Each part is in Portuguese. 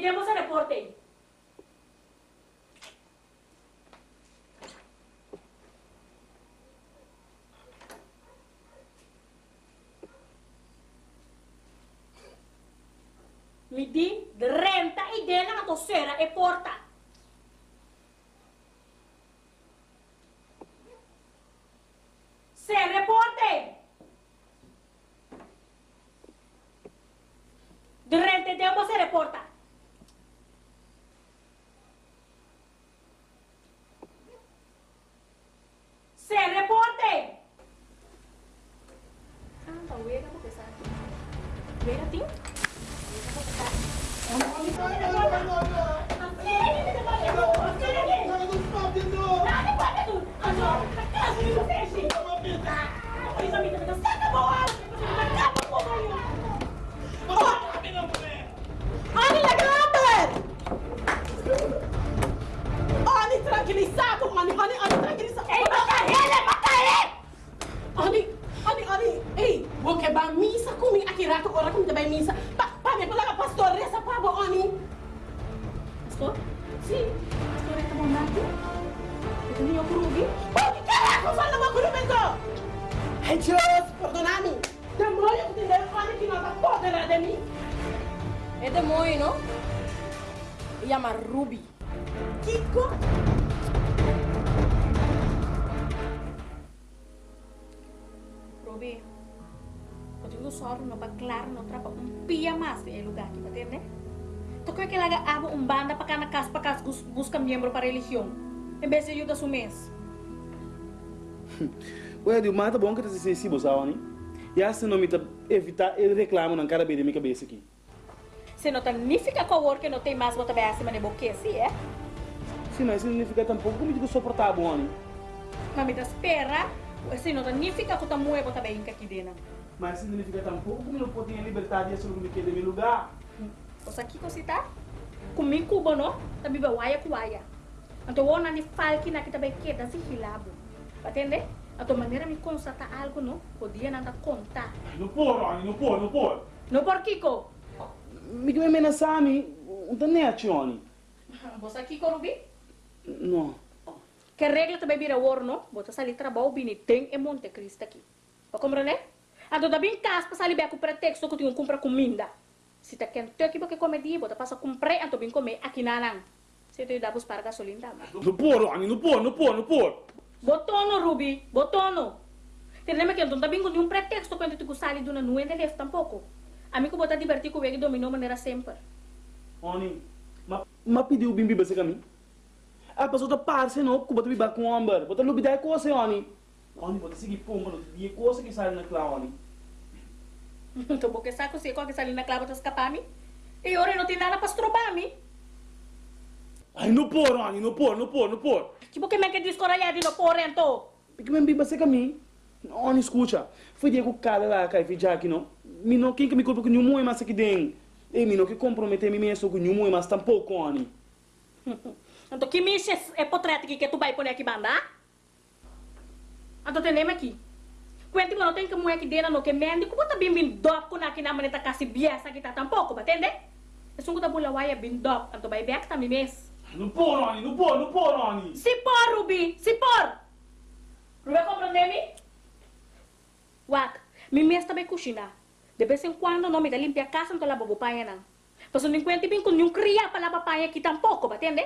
demos a reporte. Mi di renta e dena na tossera e porta. Se reporte. De renta e dena se reporta. É demônio, não? Chama Ruby. Kiko? Ruby, eu digo só não para claro, não trapa um pia mais em lugar aqui, entende? Tu quer que ela abra um banda para cada casa, para casa bus- busca membro para religião, em vez de ajuda o mês. Ué, de mata bom que tá sensível, sabe? E assim não me tá evitar ele reclama na cara bem da minha cabeça aqui. Se não significa que o não tem mais botar bem acima de boque, sim, é? Sim, mas significa tampouco como digo suportar bom? Mas me dá espera, se não significa que o tamu é botar bem aqui dentro. Mas significa tampouco como não pode ter a liberdade de assumir que é meu lugar. O aqui que tá? Comigo cubo, não? Também vai waia com waia. Então, o nani falki na kita vai queda se hilabo. Entende? Então, maneira me constatar algo, não? Podia nada contar. Não pode, Rony, não pode, não pode. Não por Kiko? Me que me amenaçar-me, não tá nem atione. Você aqui, Corubi? Não. Que regra também vira ouro, não? Bota sair trabalho, bini, tem e Monte Cristo aqui. Para compreender? Então, da bem casa, para sair bem com pretexto que que comprar comida. Se tá quente aqui, porque comer dia, bota passa comprar, então bem comer aqui na não. Se tu dá para gasolina. Não pode, Rony, não pode, não pode, não pode. Botono, Ruby, botono. Te lembra que eu não tenho um pretexto quando tu sai de uma nuvem de leve tampouco. A mim que botar divertir com ele dominou maneira sempre. Rony, mas ma pediu bimbi para caminho. A pessoa tá parça, não, porque bota biba com amber. Bota no bidai coisa, Rony. Rony, bota seguir pomba, não dia coisa que sai na clã, Rony. Então, porque saco se qualquer sai na clava, tu escapar a mim. E ora não tem nada para estrobar a mim. Ai, não pode, Rony, não pode, não pode, não pode. Tipo, que me que descoralhar de no porrento. Porque me biba seca mim. Rony, escuta. Foi dia que o cara lá, cai, fiz aqui, não. Me não, quem que me culpa que nenhum é mais aqui dentro. E me não que comprometer me mesmo com nenhum é mais tampouco, Rony. Então, que me é potreto que tu vai pôr aqui bandar? Então, tem lembra aqui. Quando não tem que mulher aqui dentro, não que mende, como tá bem bem dop com aqui na maneta kasi biasa kita tampouco, batende? É só que tá bula waia bem dop, então vai back também mês. Não pode, Rony, não pode, não pode, Rony. Se por, Ruby, se por. Ruby, compreende-me? Wak, mi mês também cozinha. De vez em quando, não me dá limpar a casa, então lá vou paia não. Mas não enquanto bem com nenhum cria para lá paia aqui tampouco, batende?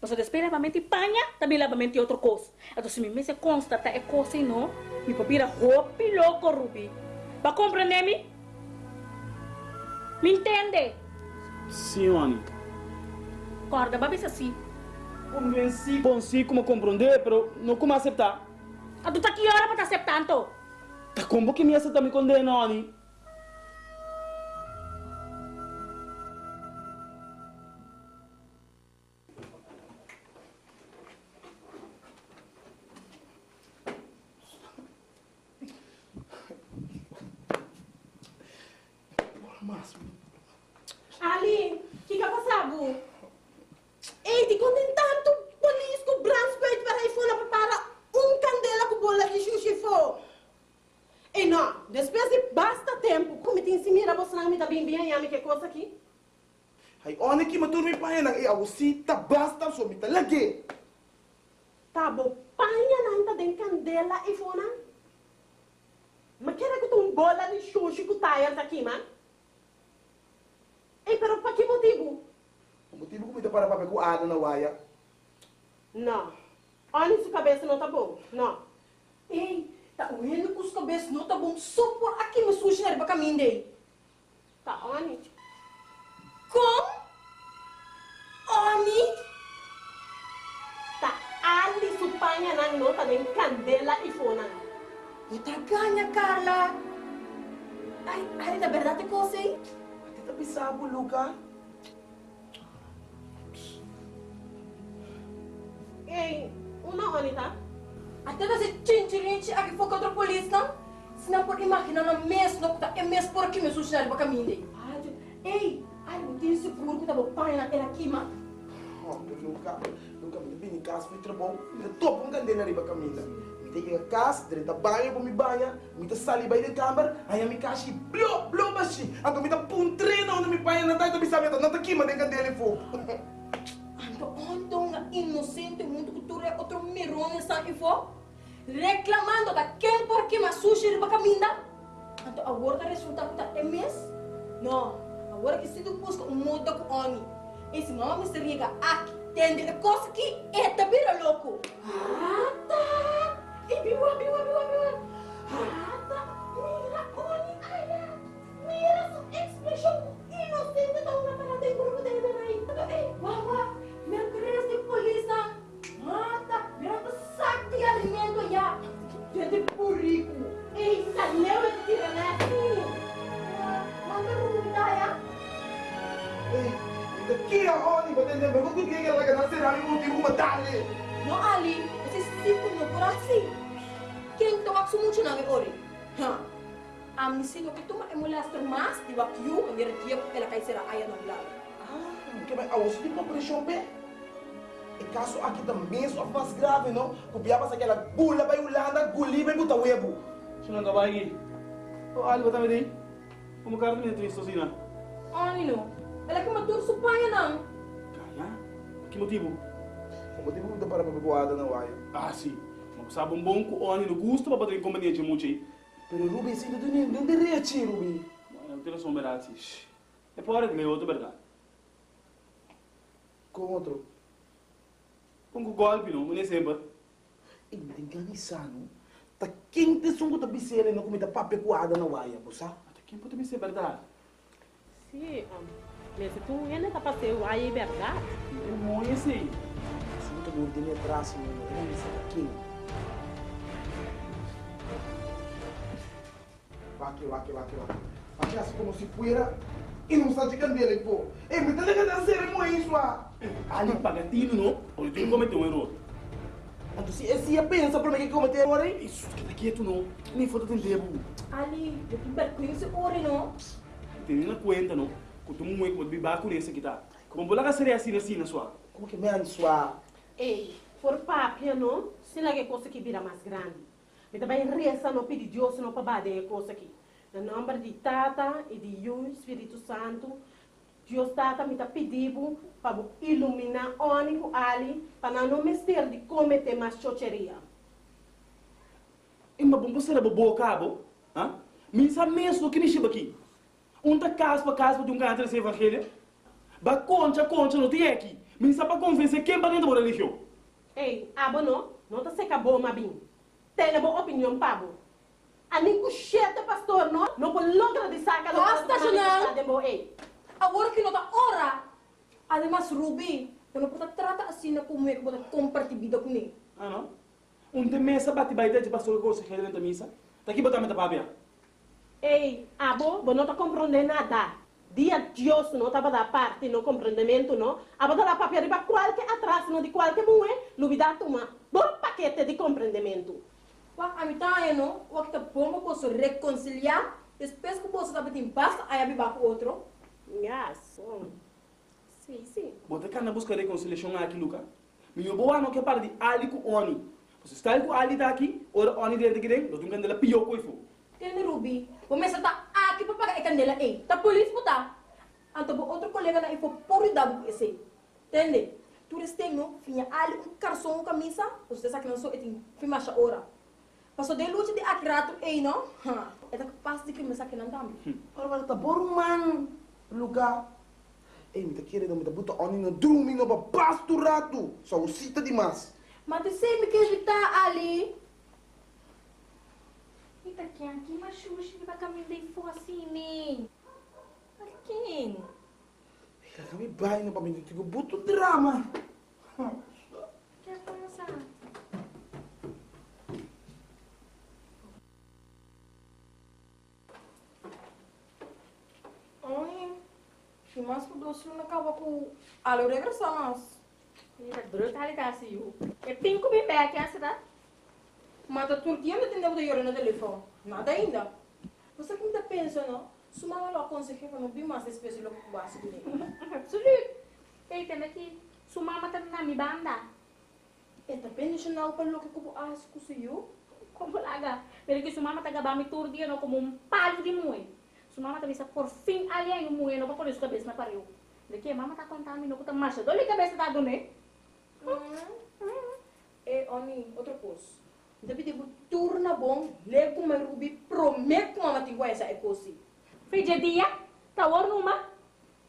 Mas espera para mente panha, também para mente outra coisa. Então se mi mês constata é coisa e não, mi papira roupa louco, Ruby. Para compreender-me? Me entende? Sim, Rony. Corda, babis assim. Convenci, consigo como compreender, pero não como aceitar. A tu tá que hora para tá aceptando? Tá como que me aceita me condena, Rony? Ali, o que que ha passado? Ei, ti contem tanto polícia com branco peito para ir fora para um candela com bola de xuxi fo. E não, depois de basta tempo, como te ensina você não me dá bem bem a que coisa aqui? Ay, one ki maturmi pa yan ang iawsita basta so mita lagi. Tabo, paanya na anta den candela e fona? Makira ko tong bola de sushi ko tayo sa kima? Eh, pero pa que motivo? Ang motibo ko mita para pape ko ano na waya. Não. Olha sua cabeça não tá bom. Não. Ei, tá uendo com os cabeças, não tá bom? Só por aqui me na riba caminho daí. Tá, Oni. Com? Candela e fona. Puta ganha, Carla. Ai, ai, na verdade, aí? Ati tapi sabo, Luca. Una Oni tá? Até você chinchirinchi aqui foi contra a polícia? Se não pode imaginar na tá é mês por aqui me caminho daí. Ai, ei, ai, não tem seguro que tá bom, pai naquela aqui, mano. Oh, Luca. Luca, mita bini kas foi trabalho. Mita top ang ganda na riba kamila. Mita yung kas, dire ta banyo po mi banya. Mita sali bay ng kamar. Ay, mi kashi, blo, blo ba si? Ang mita puntre na mi banya na tayo tabi sabi ito. Natakima din kandeli po. Ando, ando nga inocente mundo cultura é outro mirone sa ifo. Reclamando da quem por que mas sushi riba caminda. Ando, agora tá resultado tá é mês? Não, agora que se tu busca um muda com oni. Esse mama me seriga aqui, tende é coisa que é tabira louco. Ata! E biwa, biwa, biwa, coração. Quem toca sumucho na ori? Ha. Amnisi no que toma emulaster mas di wakyu ang dia ela kay sira aya no lado. Ah, que vai aos di pa pressão pe. E caso aqui também só mais grave, não? Kubiaba sa aquela bula ba Yolanda, guli ba buta webo. Ka ba lagi? O, ali ba tayo din? Kumakaroon din ito sina. Ani no. Ela que matur supaya nang. Kaya? Que motivo? O motivo mo para mabubuada na waya. Ah, sim. Magpasabong bong ko o no gusto pa ba ito yung kompanija mo, Chay? Pero Ruby, sino doon yun? Doon diretso, Ruby. Não tem noção, Berati. É para que leu, verdade? Com outro. Kung ko golpe, no? Muna sempre. Hindi ganisano. Ta quente sungo ta bisere no comida papekuada na waya, busa. Até quem pode me ser verdade? Sim, mas tu ainda tá passando aí, verdade? É muito assim. Sungo ta gurdi ni atrás mo, era ni sa akin. Waki, waki, waki, waki. Waki assim como se fuera inusante candela po. Eh, me na sere mo isso ah. Ali pagatino, no? Ou tu cometeu um erro. Anto si esse ia pensa para me que cometer agora aí. Isso, que tá quieto, não. Nem foto tem tempo. Ali, eu que berkuing se ori no. Tem na conta, não. Que tu muito pode bibar com esse aqui, tá? Como bola que seria assim, assim, na sua. Como que me ansua? Ei, por papia, não? Se não é coisa que vira mais grande. Me também reza não pedir Deus não para bater coisa aqui. No nome de Tata e de Yu, Espírito Santo, Deus Tata me tá pedindo para iluminar ônico ali, para não mestre de cometer mais chocheria. E mas você era bobo cabo? Hã? Misa mesmo que me chiba aqui. Um tá caso para caso de um canto desse evangelho. Ba concha, concha, não tem aqui. Misa para convencer quem para dentro da religião. Ei, abo não? Não tá seca boa, mabim. Tem a boa opinião, pabo. A nem cucheta, pastor, não? Não pode logra de saca. Basta, Janão. Janão! Ei, Agora que não tá ora. Además, Ruby, eu não posso tratar assim na como é que posso compartilhar vida com ele. Ah, não? Um tem mesa bate baita de pastor que você quer dentro da missa. Tá aqui botar meta papia. ei, abo, você não tá compreendendo nada. Dia Deus não estava da parte no compreendimento, não? Abo da papel para qualquer atraso, não de qualquer mulher, lubida toma bom paquete de compreendimento. Wak, a mitad, no? Wak, tá bom, eu posso reconciliar. Depois que posso dar em paz, aí vou com outro. Yes. Sim, sim. Bota cá na busca de reconciliação aqui, Luca. Meu boa não quer parar de ali com Oni. Você está ali com ali tá aqui, ora Oni dentro aqui dentro, nós temos que pior coisa. Tene Ruby, começa tá aqui para pagar a candela, ei. Tá polícia, puta. Anto bo outro colega na info por dabu esse. Entende? Tu restenho, finha ali um carção camisa, você sabe que não sou etin, fima cha ora. Passou de lute de akrato ei? Ha. É da capaz de crime que não dá. Ora, mas tá bom, man. Luca. Ei, me tá querendo, me tá buta oni no drumi no babasto rato. Só o cita demais. Mas tu sei me que ele tá ali. Ita kyan, ki mashushi di ba kami day fo assim, nem? Quem? Ika kami bahay na paminti ko buto drama. Kaya ko na sa... Ai, se mais por doce não acaba com ali regressamos. Ita brutal ka si you. E pinko bi back yan sa Mas a turquia não tem de ir no telefone. Nada ainda. Você ainda pensa, não? Se uma aula aconselha não vi mais espécie de básico dele. Absoluut. Hey, tanda ki, sumama ta na mi banda. É também nacional para o que eu acho que se eu. Como laga. Pero que sumama ta gabami tour dia no como um palo de mui. Sumama ta bisa por fim ali ay mui no pa por isso cabeça na pariu. De que mama ta contami no kuta marcha. Dole cabeça ta do ne? É, Oni, outra coisa. Daí tipo, turna bom, lego mais rubi, prometo que mama tem essa é coisa. Fije dia, tawar numa.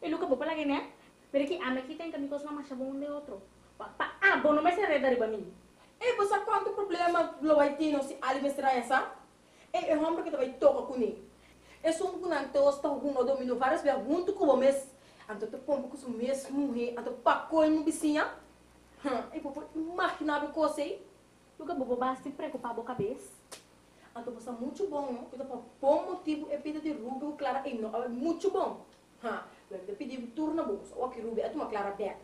E luka bo pala gene. Pero que ame kita yang kami kos mama sabong de outro. Pa pa abo no me se reda riba mi. É, você quanto problema lo vai ter no se ali mestra essa? É, é homem que vai tocar com ele. É só um que não tosta com o domínio várias vezes junto com o mês. Anto tu pombo com o mês morrer, anto pacou no vizinha. É, pô, imaginável coisa aí. Luka bo basti preocupado cabeça. Então, você é muito bom, não? Então, por bom motivo, é pedido de Rubio Clara e não, é muito bom. Ha, eu pedi turno bom, só que Rubio é uma Clara Beck.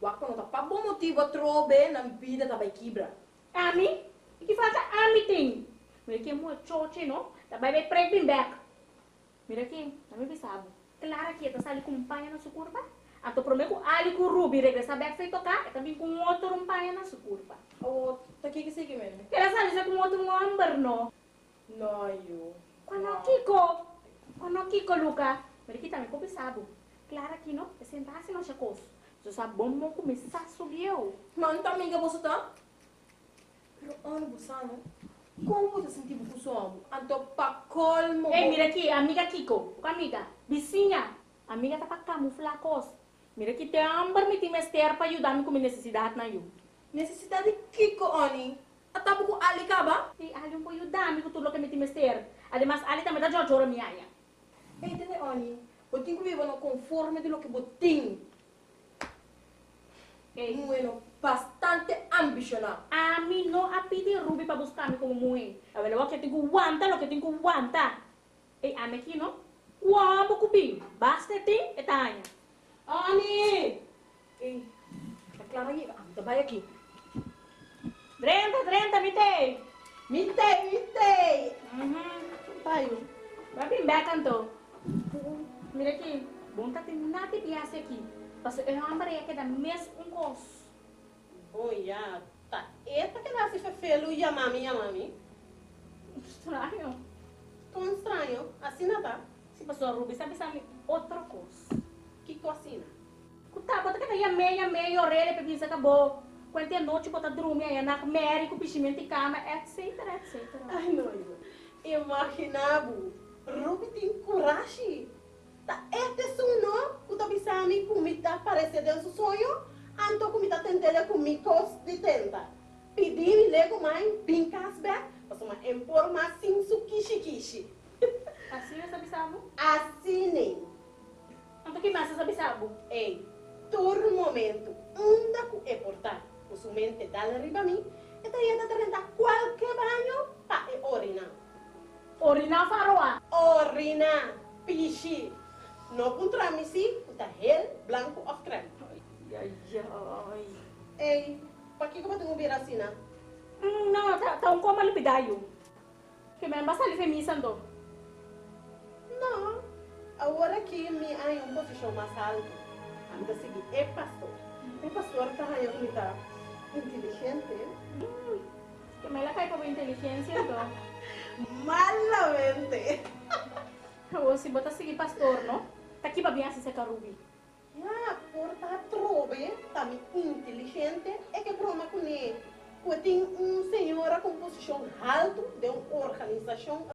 O aqui não tá para bom motivo, a trobe na vida tá vai quebra. Ami, que faz ami ting. Mira que mo choche no, tá vai vai pregnant back. Mira que, tá me bisabo. Clara que tá sali com paia na sua curva. Ato prometo ali com Ruby regressa back e também com outro um paia na sua curva. Oh, tá aqui que que mesmo? Sali sa com outro number no. Não, eu. Quando Kiko, quando Kiko Luca, mira que também com bisabo. Clara que no, é sentar-se no chacos. So sa bom mo começar a subir eu. Mano, também que você tá? Pero ano você não? Como você sentiu o som? Anto pa colmo. Eh, mira aqui, amiga Kiko, amiga, vizinha, amiga tá pra camuflacos. Mira que te ambar me timester para ajudar me com minha necessidade na eu. Necessidade Kiko, Oni. Atapo ko ali ka ba? E ali po ajudar me com tudo que me timester. Además, ali também dá jojora minha aí. Entende, Oni? Tenho que viver no conforme de lo que tenho. Eh, Bueno, bastante ambicionado. a mim não a pedir Ruby para buscar me como mãe. A ver, lo que tenho que aguantar, lo que tenho que aguantar. E a mim aqui, não? Quando cupim, basta tem, e Oni! Ei, tá aí? Ah, tá vai aqui. Drenta, drenta, me tem. Mitei, mitei! Uhum. Pai, Vai vir back, então. Mira aqui, bom tá tem nada de aqui. Mas eu não ambarei aqui da mesma um gosto. Oh, ya. Tá. Eita que nasce fefelo e a mami, a mami. Estranho. Tão estranho. Assim nada. Se passou a Ruby, sabe, sabe, outra coisa. Que cocina. Kuta, bota que daí a meia, meia, orelha, pra dizer acabou. Quando tem noite, bota dormir aí, na méria, com pichimento e cama, etc, etc. Ai, noiva. Imaginava. Ruby tem coragem. Tá, este sonho, o tabisami, comida parece de um sonho. Anto comida tentele comigo de tenta. Pedi me lego mãe, pincas back. Mas uma informação su kishi kishi. Assim eu sabe? Assim nem. Ei, todo momento, anda com é portar. O sua mente dá arriba a mim. E daí anda tentando qualquer banho para orinar. Orinar faroa. Orina, pichi. No contra mim sim, está hel, branco of creme. Ai, ai. Ei, para que tenho que vir assim, não, tá, tá um como alipidayo. Que me basta ali femisando. Não, agora que me há uma posição mais alta, anda seguir, é pastor. É pastor está aí, me tá inteligente. Que me la cae por inteligência, então. Malamente. Ou se bota seguir pastor, não? Tá aqui pra bem assim, seca Ruby. Ja, porta trove, também inteligente, é que broma com ele. Tenho uma senhora com posição alta de uma organização